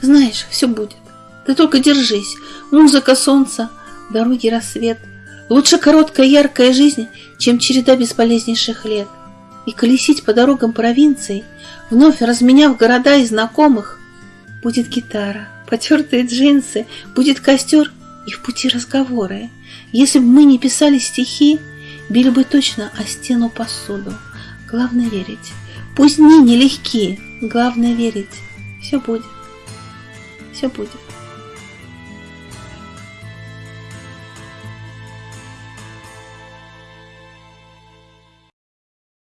Знаешь, все будет. Ты только держись. Музыка солнца, дороги рассвет. Лучше короткая яркая жизнь, чем череда бесполезнейших лет. И колесить по дорогам провинции, вновь разменяв города и знакомых, будет гитара, потертые джинсы, будет костер и в пути разговоры. Если бы мы не писали стихи, били бы точно о стену посуду. Главное верить. Пусть дни нелегкие, главное верить. Все будет. Все будет.